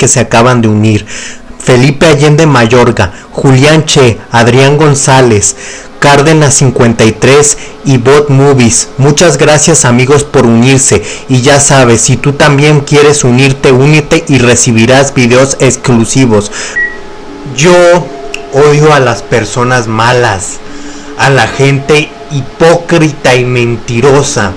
que se acaban de unir. Felipe Allende Mayorga, Julián Che, Adrián González, Cárdenas 53 y Bot Movies. Muchas gracias amigos por unirse y ya sabes, si tú también quieres unirte, únete y recibirás videos exclusivos. Yo odio a las personas malas, a la gente hipócrita y mentirosa,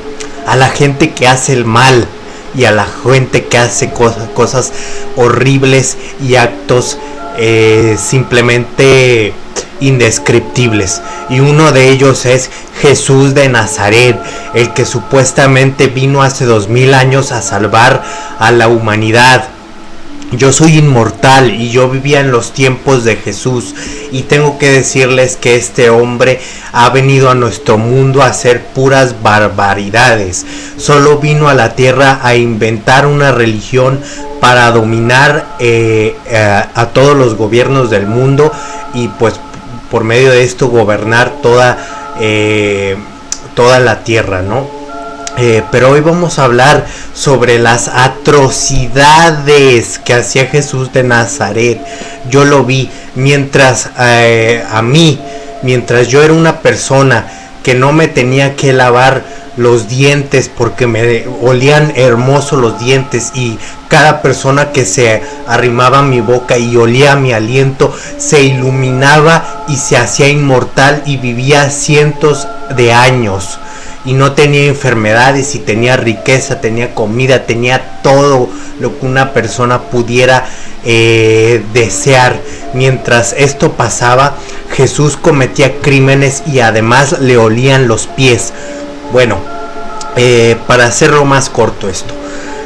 a la gente que hace el mal y a la gente que hace cosas, cosas horribles y actos eh, simplemente indescriptibles. Y uno de ellos es Jesús de Nazaret, el que supuestamente vino hace dos mil años a salvar a la humanidad. Yo soy inmortal y yo vivía en los tiempos de Jesús y tengo que decirles que este hombre ha venido a nuestro mundo a hacer puras barbaridades. Solo vino a la tierra a inventar una religión para dominar eh, eh, a todos los gobiernos del mundo y pues por medio de esto gobernar toda, eh, toda la tierra, ¿no? Eh, pero hoy vamos a hablar sobre las atrocidades que hacía Jesús de Nazaret. Yo lo vi mientras eh, a mí, mientras yo era una persona que no me tenía que lavar los dientes porque me olían hermosos los dientes y cada persona que se arrimaba a mi boca y olía mi aliento se iluminaba y se hacía inmortal y vivía cientos de años y no tenía enfermedades y tenía riqueza, tenía comida, tenía todo lo que una persona pudiera eh, desear. Mientras esto pasaba, Jesús cometía crímenes y además le olían los pies. Bueno, eh, para hacerlo más corto esto.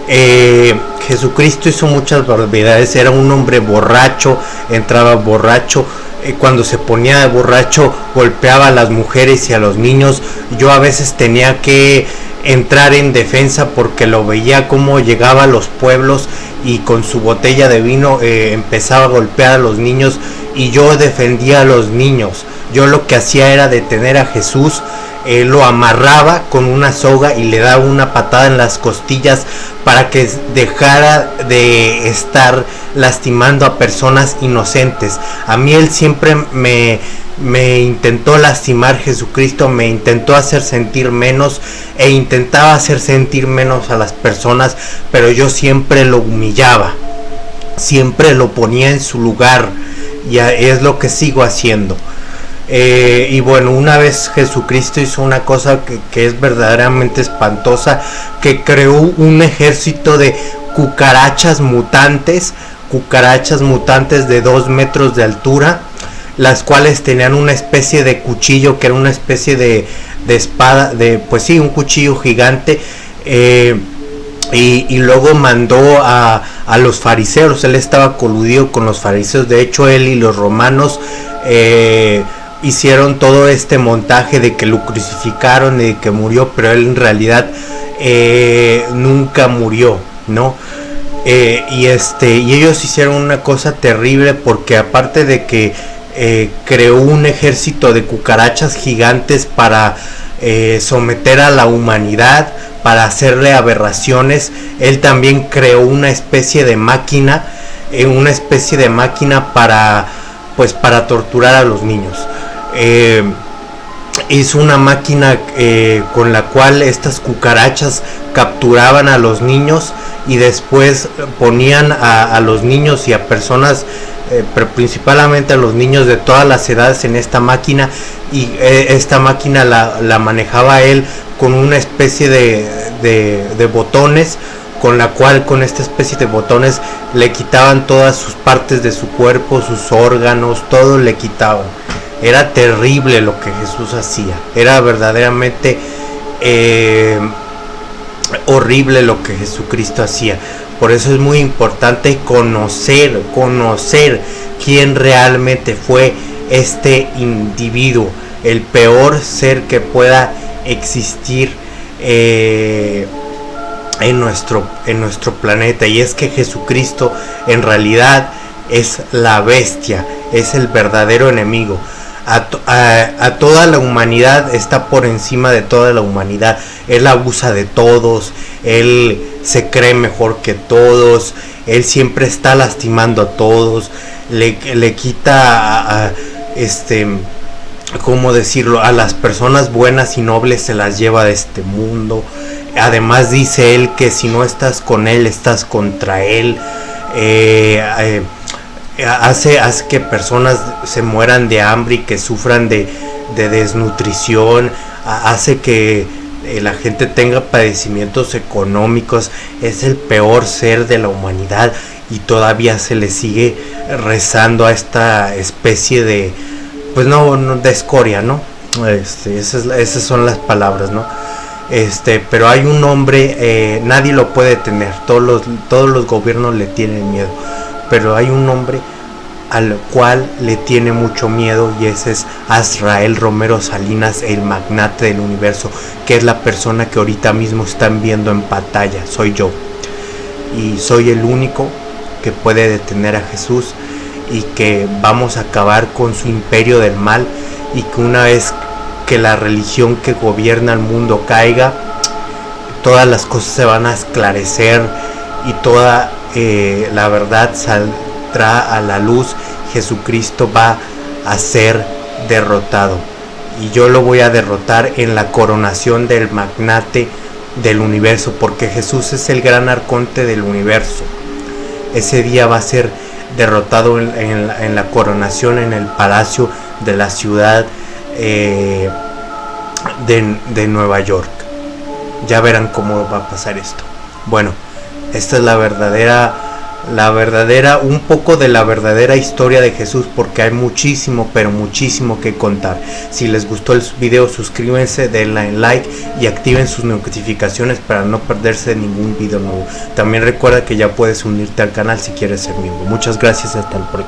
Eh, Jesucristo hizo muchas barbaridades, era un hombre borracho, entraba borracho, cuando se ponía de borracho golpeaba a las mujeres y a los niños. Yo a veces tenía que entrar en defensa porque lo veía como llegaba a los pueblos y con su botella de vino empezaba a golpear a los niños y yo defendía a los niños. Yo lo que hacía era detener a Jesús eh, lo amarraba con una soga y le daba una patada en las costillas para que dejara de estar lastimando a personas inocentes. A mí él siempre me, me intentó lastimar Jesucristo, me intentó hacer sentir menos e intentaba hacer sentir menos a las personas, pero yo siempre lo humillaba, siempre lo ponía en su lugar y es lo que sigo haciendo. Eh, y bueno, una vez Jesucristo hizo una cosa que, es verdaderamente espantosa, que creó un ejército de cucarachas mutantes, cucarachas mutantes de dos metros de altura, las cuales tenían una especie de cuchillo que era una especie de, espada, de pues sí, un cuchillo gigante. Eh, y, luego mandó a, a, los fariseos, él estaba coludido con los fariseos, de hecho él y los romanos eh, hicieron todo este montaje de que lo crucificaron y de que murió, pero él en realidad eh, nunca murió, ¿no? Eh, y este y ellos hicieron una cosa terrible porque aparte de que eh, creó un ejército de cucarachas gigantes para someter a la humanidad, para hacerle aberraciones, él también creó una especie de máquina, una especie de máquina para pues para torturar a los niños eh, hizo una máquina eh, con la cual estas cucarachas capturaban a los niños y después ponían a, los niños y a personas eh, principalmente a los niños de todas las edades en esta máquina y eh, esta máquina la, manejaba él con una especie de, botones con la cual con esta especie de botones le quitaban todas sus partes de su cuerpo, sus órganos, todo le quitaban. Era terrible lo que Jesús hacía. Era verdaderamente eh, horrible lo que Jesucristo hacía. Por eso es muy importante conocer, conocer quién realmente fue este individuo, el peor ser que pueda existir eh, en, nuestro, en nuestro planeta. Y es que Jesucristo en realidad es la bestia, es el verdadero enemigo a, toda la humanidad, está por encima de toda la humanidad. Él abusa de todos, él se cree mejor que todos, él siempre está lastimando a todos, le, le quita a, este cómo decirlo, a las personas buenas y nobles se las lleva de este mundo. Además dice él que si no estás con él, estás contra él. Eh, eh, hace, hace que personas se mueran de hambre y que sufran de, de desnutrición. Hace que eh, la gente tenga padecimientos económicos. Es el peor ser de la humanidad y todavía se le sigue rezando a esta especie de pues no, de escoria, ¿no? Este, esas, esas, son las palabras, ¿no? Este, pero hay un hombre, eh, nadie lo puede tener, todos todos los gobiernos le tienen miedo, pero hay un hombre al cual le tiene mucho miedo y ese es Azrael Romero Salinas, el magnate del universo, que es la persona que ahorita mismo están viendo en pantalla, soy yo. Y soy el único que puede detener a Jesús y que vamos a acabar con su imperio del mal y que una vez que la religión que gobierna el mundo caiga, todas las cosas se van a esclarecer y toda la verdad saldrá a la luz. Jesucristo va a ser derrotado y yo lo voy a derrotar en la coronación del magnate del universo porque Jesús es el gran arconte del universo. Ese día va a ser derrotado en, la, coronación en el palacio de la ciudad eh, de Nueva York. Ya verán cómo va a pasar esto. Bueno, esta es la verdadera la verdadera, un poco de la verdadera historia de Jesús, porque hay muchísimo, pero muchísimo que contar. Si les gustó el video, suscríbanse, denle like y activen sus notificaciones para no perderse ningún video nuevo. También recuerda que ya puedes unirte al canal si quieres ser miembro. Muchas gracias, hasta el próximo.